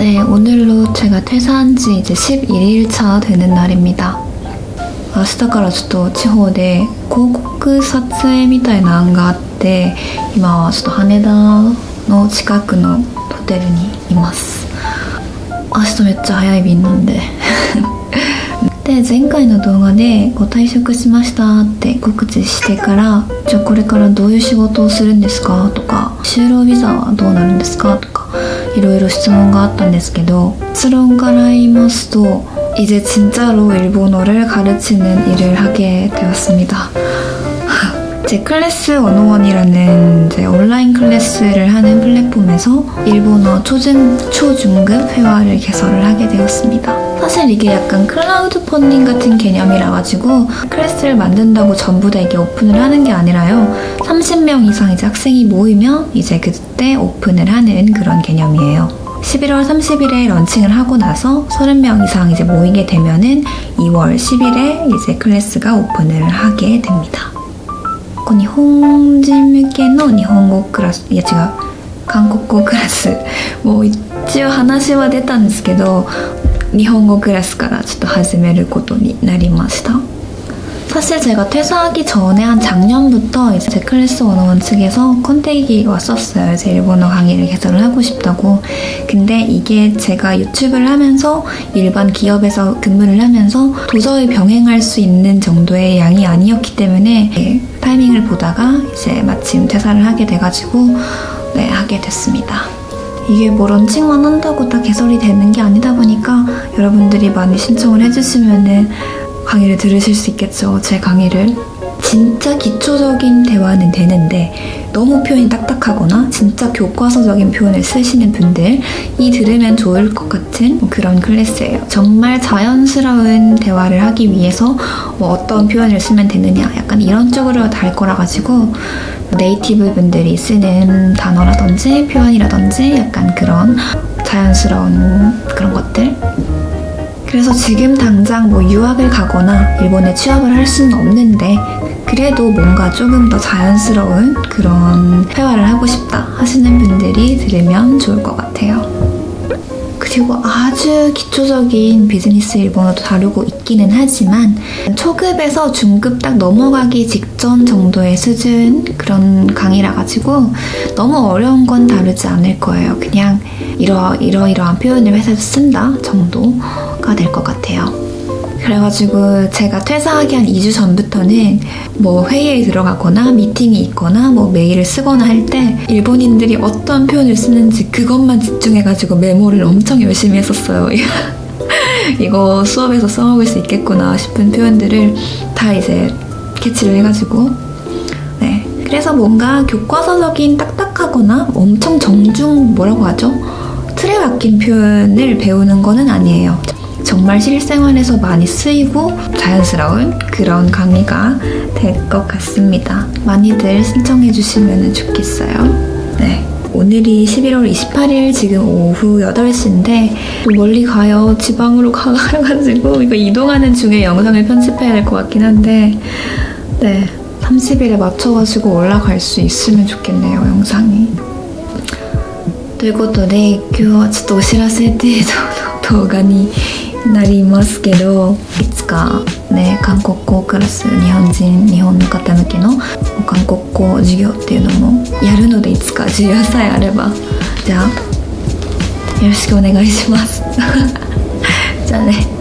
네, 오늘로 제가 퇴사한 지 이제 11일차 되는 날입니다. 明日からちょっと地方で広告撮影みたいな案があって今はちょっと羽田の近くのホテルにいます明日めっちゃ早い便なんでで前回の動画でこう退職しましたって告知してからじゃあこれからどういう仕事をするんですかとか就労ビザはどうなるんですかとか いろいろ質問があったんですけど結論から言いますと 이제 진짜로 일본어를 가르치는 일을 하게 되었습니다. 제 클래스 101이라는 이제 온라인 클래스를 하는 플랫폼에서 일본어 초중, 초중급 회화를 개설을 하게 되었습니다. 사실 이게 약간 클라우드 펀딩 같은 개념이라 가지고 클래스를 만든다고 전부 다 이게 오픈을 하는 게 아니라요. 30명 이상 이제 학생이 모이면 이제 그때 오픈을 하는 그런 개념이에요. 11월 30일에 런칭을 하고 나서 30명 이상 이제 모이게 되면은 2월 10일에 이제 클래스가 오픈을 하게 됩니다. 日本人向けの日本語クラスいや違う韓国語クラスもう一応話は出たんですけど 日本語クラスからちょっと始めることになりました 사실 제가 퇴사하기 전에 한 작년부터 이제 제 클래스 원어원 측에서 컨택이 왔었어요. 제 일본어 강의를 개설을 하고 싶다고. 근데 이게 제가 유튜브를 하면서 일반 기업에서 근무를 하면서 도저히 병행할 수 있는 정도의 양이 아니었기 때문에 네, 타이밍을 보다가 이제 마침 퇴사를 하게 돼가지고 네, 하게 됐습니다. 이게 뭐 런칭만 한다고 다 개설이 되는 게 아니다 보니까 여러분들이 많이 신청을 해주시면은 강의를 들으실 수 있겠죠. 제 강의를. 진짜 기초적인 대화는 되는데 너무 표현이 딱딱하거나 진짜 교과서적인 표현을 쓰시는 분들 이 들으면 좋을 것 같은 그런 클래스예요. 정말 자연스러운 대화를 하기 위해서 뭐 어떤 표현을 쓰면 되느냐 약간 이런 쪽으로 달 거라 가지고 네이티브 분들이 쓰는 단어라든지 표현이라든지 약간 그런 자연스러운 그런 것들 그래서 지금 당장 뭐 유학을 가거나 일본에 취업을 할 수는 없는데 그래도 뭔가 조금 더 자연스러운 그런 회화를 하고 싶다 하시는 분들이 들으면 좋을 것 같아요. 그리고 아주 기초적인 비즈니스 일본어도 다루고 있기는 하지만 초급에서 중급 딱 넘어가기 직전 정도의 수준 그런 강의라 가지고 너무 어려운 건 다루지 않을 거예요. 그냥 이러 이러이러한 표현을 회사에서 쓴다 정도가 될 것 같아요. 그래가지고 제가 퇴사하기 한 2주 전부터는 뭐 회의에 들어가거나 미팅이 있거나 뭐 메일을 쓰거나 할 때 일본인들이 어떤 표현을 쓰는지 그것만 집중해가지고 메모를 엄청 열심히 했었어요. 이거 수업에서 써먹을 수 있겠구나 싶은 표현들을 다 이제 캐치를 해가지고 네 그래서 뭔가 교과서적인 딱딱하거나 엄청 정중 뭐라고 하죠? 틀에 박힌 표현을 배우는 거는 아니에요. 정말 실생활에서 많이 쓰이고 자연스러운 그런 강의가 될 것 같습니다. 많이들 신청해 주시면 좋겠어요. 네. 오늘이 11월 28일 지금 오후 8시인데 멀리 가요. 지방으로 가가지고 이거 이동하는 중에 영상을 편집해야 될 것 같긴 한데 네. 30일에 맞춰가지고 올라갈 수 있으면 좋겠네요, 영상이. ということで今日はちょっとお知らせ程度の動画に なりますけどいつかね韓国語クラス日本人日本の方向けの韓国語授業っていうのもやるのでいつか授業さえあれば。じゃあよろしくお願いします。じゃあね。